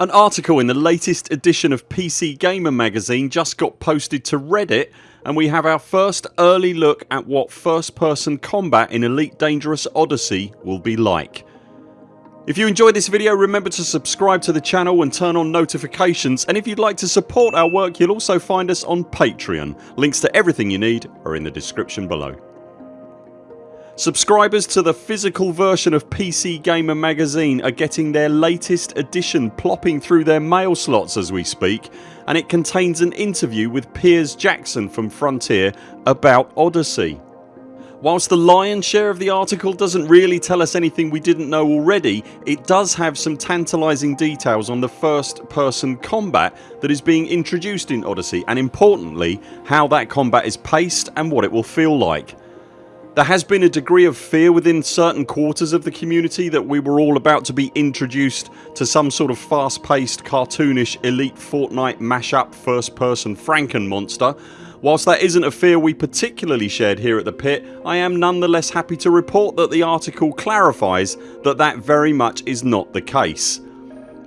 An article in the latest edition of PC Gamer magazine just got posted to reddit and we have our first early look at what first person combat in Elite Dangerous Odyssey will be like. If you enjoyed this video remember to subscribe to the channel and turn on notifications and if you'd like to support our work you'll also find us on Patreon. Links to everything you need are in the description below. Subscribers to the physical version of PC Gamer magazine are getting their latest edition plopping through their mail slots as we speak and it contains an interview with Piers Jackson from Frontier about Odyssey. Whilst the lion's share of the article doesn't really tell us anything we didn't know already it does have some tantalising details on the first person combat that is being introduced in Odyssey and importantly how that combat is paced and what it will feel like. There has been a degree of fear within certain quarters of the community that we were all about to be introduced to some sort of fast paced cartoonish elite Fortnite mashup first person Franken monster. Whilst that isn't a fear we particularly shared here at the pit I am nonetheless happy to report that the article clarifies that that very much is not the case.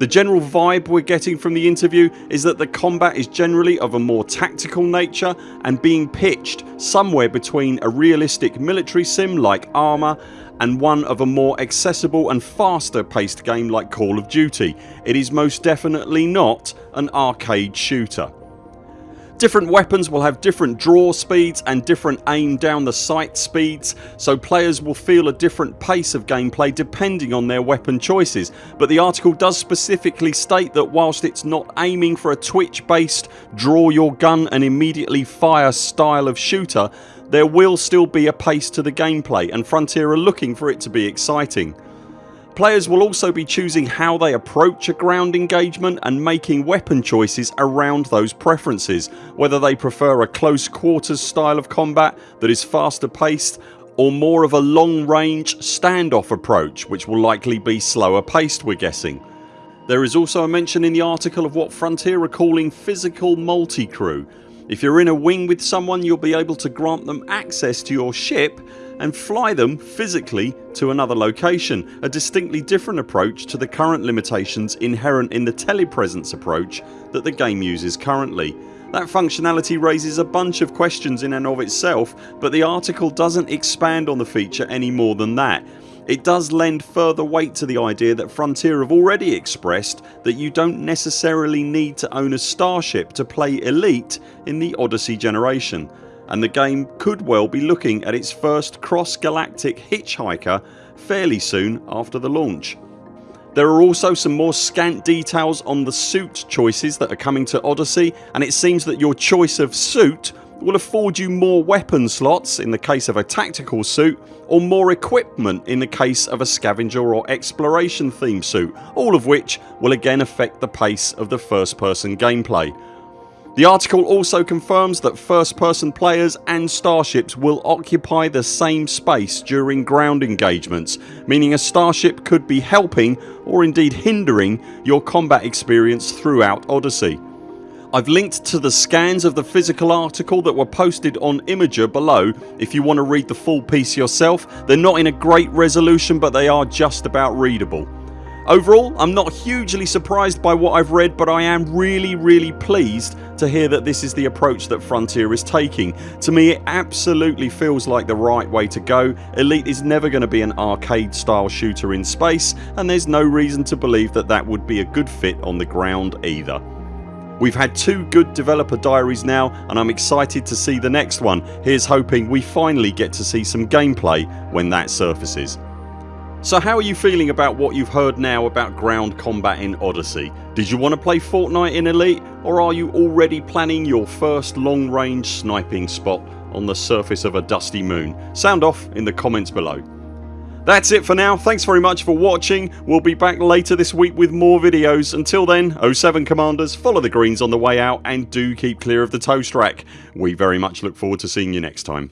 The general vibe we're getting from the interview is that the combat is generally of a more tactical nature and being pitched somewhere between a realistic military sim like Arma and one of a more accessible and faster paced game like Call of Duty. It is most definitely not an arcade shooter. Different weapons will have different draw speeds and different aim down the sight speeds so players will feel a different pace of gameplay depending on their weapon choices but the article does specifically state that whilst it's not aiming for a twitch based draw your gun and immediately fire style of shooter there will still be a pace to the gameplay and Frontier are looking for it to be exciting. Players will also be choosing how they approach a ground engagement and making weapon choices around those preferences whether they prefer a close quarters style of combat that is faster paced or more of a long range standoff approach which will likely be slower paced we're guessing. There is also a mention in the article of what Frontier are calling physical multi-crew. If you're in a wing with someone you'll be able to grant them access to your ship and fly them physically to another location, a distinctly different approach to the current limitations inherent in the telepresence approach that the game uses currently. That functionality raises a bunch of questions in and of itself but the article doesn't expand on the feature any more than that. It does lend further weight to the idea that Frontier have already expressed that you don't necessarily need to own a starship to play Elite in the Odyssey generation and the game could well be looking at its first cross galactic hitchhiker fairly soon after the launch. There are also some more scant details on the suit choices that are coming to Odyssey and it seems that your choice of suit will afford you more weapon slots in the case of a tactical suit or more equipment in the case of a scavenger or exploration theme suit all of which will again affect the pace of the first person gameplay. The article also confirms that first person players and starships will occupy the same space during ground engagements meaning a starship could be helping or indeed hindering your combat experience throughout Odyssey. I've linked to the scans of the physical article that were posted on Imgur below if you want to read the full piece yourself. They're not in a great resolution but they are just about readable. Overall I'm not hugely surprised by what I've read but I am really really pleased to hear that this is the approach that Frontier is taking. To me it absolutely feels like the right way to go. Elite is never going to be an arcade style shooter in space and there's no reason to believe that that would be a good fit on the ground either. We've had two good developer diaries now and I'm excited to see the next one. Here's hoping we finally get to see some gameplay when that surfaces. So how are you feeling about what you've heard now about ground combat in Odyssey? Did you want to play Fortnite in Elite or are you already planning your first long range sniping spot on the surface of a dusty moon? Sound off in the comments below. That's it for now. Thanks very much for watching. We'll be back later this week with more videos. Until then 0 7 CMDRs follow the greens on the way out and do keep clear of the toast rack. We very much look forward to seeing you next time.